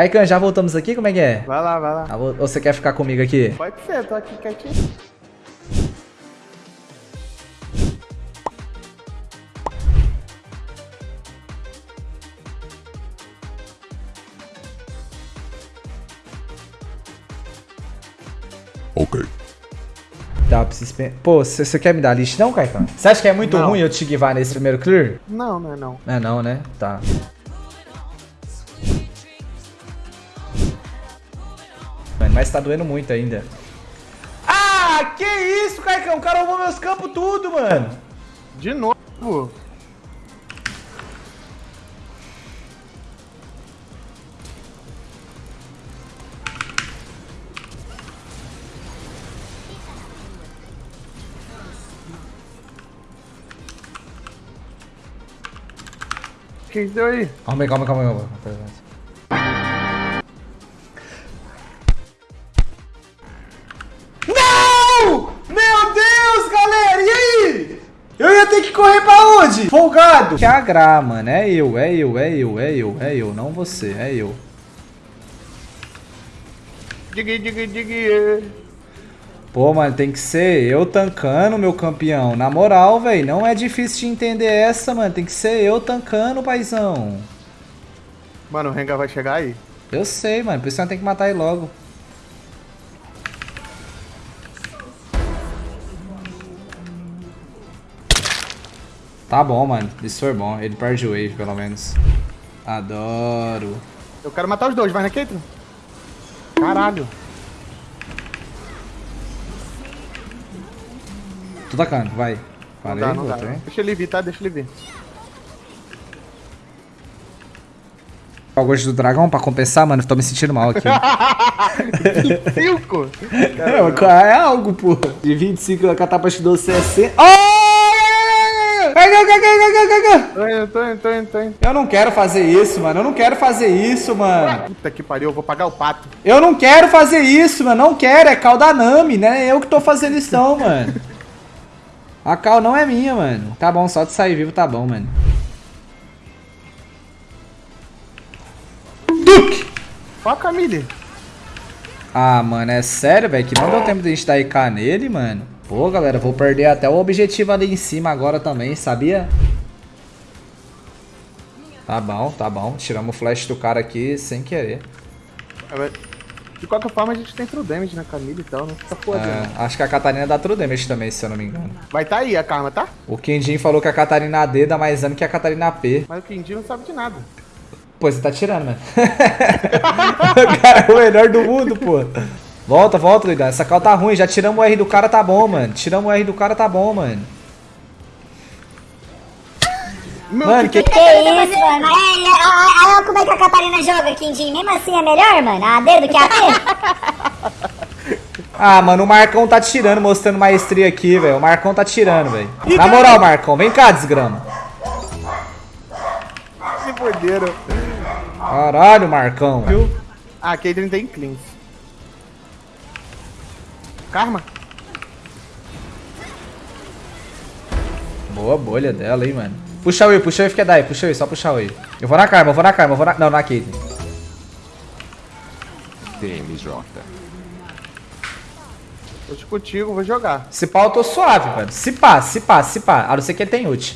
Kaikan, já voltamos aqui? Como é que é? Vai lá, vai lá. Ah, Ou você quer ficar comigo aqui? Pode ser, tô aqui quietinho. Ok. Tá, preciso... pe- Pô, você quer me dar lixo não, Kaikan? Você acha que é muito Não. ruim eu te guivar nesse primeiro clear? Não, não é não. É não, né? Tá. Mano, mas tá doendo muito ainda. Ah, que isso, Caicão? O cara roubou meus campos tudo, mano. De novo. Que isso deu aí? Calma aí, calma, calma, calma. Correr pra onde? Folgado. Que agra, mano. É eu, é eu, é eu, é eu, é eu. Não você, é eu. Digui, digui, digui. Pô, mano, tem que ser eu tancando, meu campeão. Na moral, velho, não é difícil de entender essa, mano. Tem que ser eu tancando, paizão. Mano, o Rengar vai chegar aí. Eu sei, mano. Por isso nós tem que matar ele logo. Tá bom, mano. Isso foi bom. Ele perde o wave, pelo menos. Adoro. Eu quero matar os dois, vai na Caitlyn. Caralho. Tô tacando, vai. Não Parei, dá, não dá. voltei. Deixa ele vir, tá? Deixa ele vir. O gosto do dragão pra compensar, mano. Tô me sentindo mal aqui. 25? É, é algo, pô. De 25 a catapa te dou 60. Oh! Tô indo, tô indo, tô indo, tô indo. Eu não quero fazer isso, mano. Eu não quero fazer isso, mano. Puta que pariu, eu vou pagar o pato. Eu não quero fazer isso, mano. Não quero. É cal da Nami, né? Eu que tô fazendo isso, não, mano. A cal não é minha, mano. Tá bom, só de sair vivo tá bom, mano. Duke! Ó a Camille. Ah, mano, é sério, velho? Que não deu tempo de a gente dar IK nele, mano. Pô, galera, vou perder até o objetivo ali em cima agora também, sabia? Tá bom, tá bom. Tiramos o flash do cara aqui sem querer. De qualquer forma, a gente tem true damage na Camille e tal, não fica fodendo. É, acho que a Catarina dá true damage também, se eu não me engano. Vai tá aí a Karma, tá? O Kendin falou que a Catarina AD dá mais dano que a Catarina AP. Mas o Kendi não sabe de nada. Pô, você tá tirando, mano. o cara é o melhor do mundo, pô. Volta, volta, doidão. Essa cal tá ruim. Já tiramos o R do cara, tá bom, mano. Tiramos o R do cara, tá bom, mano. Meu, Mano, que... Que isso, mano? É, é, olha olha como é que a Catarina joga, Quindim. Mesmo assim é melhor, mano? A AD do que a AP? Ah, mano, o Marcão tá tirando, mostrando maestria aqui, velho. O Marcão tá tirando, velho. Na moral, Marcão, vem cá, desgrama. se foderam. Caralho, Marcão. Viu? Ah, Caitlyn tem cleans. Karma? Boa bolha dela, hein, mano. Puxa o E, puxa o E, fica daí, puxa o E, só puxa o E. Eu vou na Karma, eu vou na Karma, eu vou na... Não, na Caitlyn. TMJ. Tô contigo, vou jogar. Se pá, eu tô suave, mano. Se pá, se pá, se pá. A não ser que ele tem ult.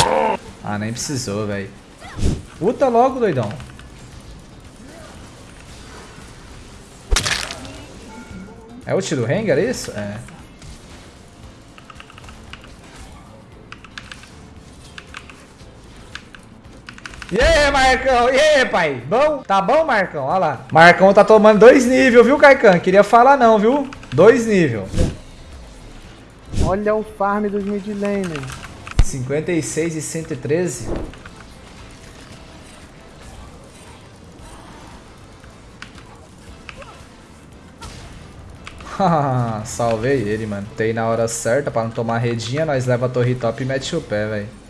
Ah, nem precisou, velho. Puta logo, doidão. É ult do Rengar, é isso? É. E aí, Marcão? E aí, pai? Bom? Tá bom, Marcão? Olha lá. Marcão tá tomando dois níveis, viu, Kaikan? Queria falar não, viu? Dois níveis. Olha o farm dos mid laner. 56 e 113. Haha, Salvei ele, mano. Tem na hora certa pra não tomar redinha, nós leva a torre top e mete o pé, velho.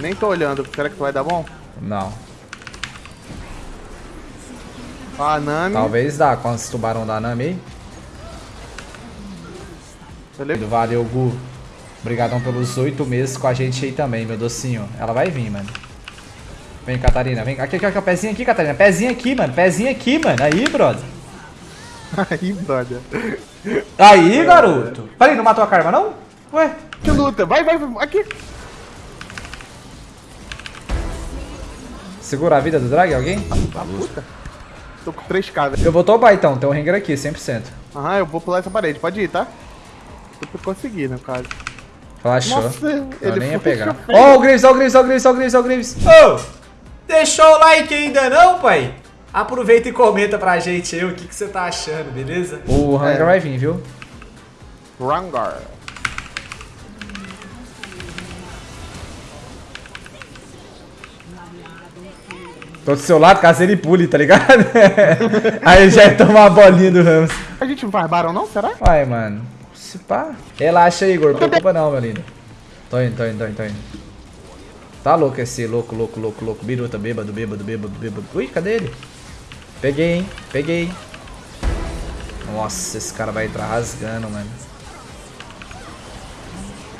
Nem tô olhando. Será que tu vai dar bom? Não. A Nami. Talvez dá com os tubarão da Nami aí. Beleza? Valeu, Gu. Obrigadão pelos oito meses com a gente aí também, meu docinho. Ela vai vir, mano. Vem, Catarina, vem. Aqui, aqui, aqui, pezinho aqui, Catarina. Pezinho aqui, mano. Pezinho aqui, mano. Aí, brother. Aí, brother. Aí, garoto. Peraí, não matou a Karma, não? Ué? Que luta. Vai, vai, vai. Aqui. Segura a vida do drag, alguém? Ah, puta. Tô com 3k, velho. Eu vou tobar então, tem um ringer aqui, 100%. Aham, eu vou pular essa parede. Pode ir, tá? Eu tô conseguir, no caso. Relaxou. Nossa, eu ele nem ia pegar. Ó o Graves, ó o Graves, ó o Graves, ó o Graves, ó o Graves. Ô, deixou o like ainda não, pai? Aproveita e comenta pra gente aí o que, que você tá achando, beleza? O Hunger É. vai vir, viu? Rangar. Tô do seu lado, caso ele pule, tá ligado? aí já ia tomar a bolinha do Ramos. A gente não faz barão não, será? Vai, mano. Se pá. Relaxa aí, Igor. Não preocupa não, meu lindo. Tô indo, tô indo, tô indo, tô indo. Tá louco esse louco, louco, louco, louco. Biruta, bêbado, bêbado, bêbado, bêbado. Ui, cadê ele? Peguei, hein? Peguei. Nossa, esse cara vai entrar rasgando, mano.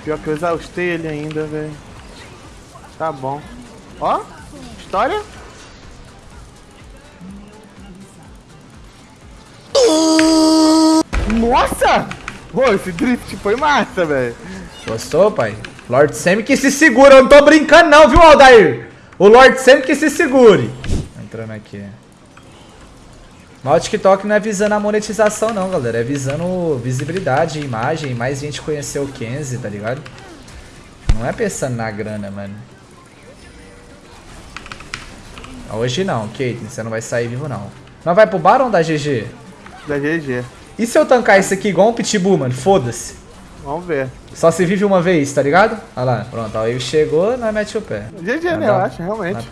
Pior que eu exaustei ele ainda, velho. Tá bom. Ó, história. Nossa! Pô, esse drift foi massa, velho. Gostou, pai? Lord Sam que se segura. Eu não tô brincando não, viu, Aldair? O Lord Sam que se segure. Entrando aqui. Mas o TikTok não é visando a monetização não, galera. É visando visibilidade, imagem, mais gente conhecer o Kenzie, tá ligado? Não é pensando na grana, mano. Hoje não, Caitlyn, você não vai sair vivo não. Não vai pro Baron da GG? Da GG. E se eu tancar isso aqui igual um Pitbull, mano? Foda-se. Vamos ver. Só se vive uma vez, tá ligado? Olha lá, pronto, aí chegou, nós mete o pé. GG, né? dar- Eu acho, realmente.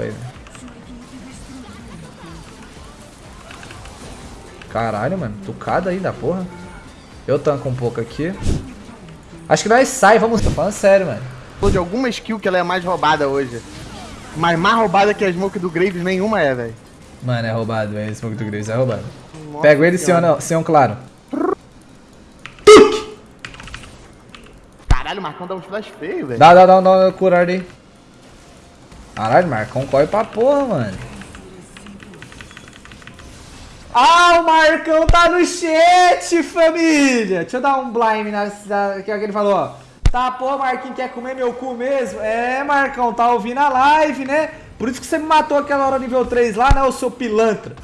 Caralho, mano, tucada aí da porra. Eu tanco um pouco aqui. Acho que nós sai, vamos. Tô falando sério, mano. De alguma skill que ela é mais roubada hoje. Mas mais roubada que a smoke do Graves nenhuma é, velho. Mano, é roubado, é Smoke do Grace, é roubado. Nossa Pego ele um, sem um claro. Caralho, o Marcão dá uns flash feio, velho. Dá, dá, dá, dá, curar ali. Caralho, Marcão corre pra porra, mano. Ah, o Marcão tá no chat, família. Deixa eu dar um blind na, na, que alguém falou, ó. Tá, pô, Marquinhos quer comer meu cu mesmo? É, Marcão, tá ouvindo a live, né? Por isso que você me matou aquela hora nível 3 lá, né, ô seu pilantra?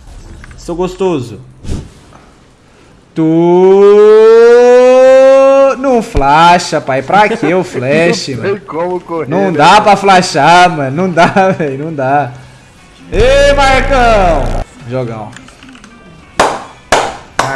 Seu gostoso. Tu... Não flasha, pai. Pra que o flash, Não mano? como correr. Não né? dá pra flashar, mano. Não dá, velho. Não dá. Ei, Marcão! Jogão.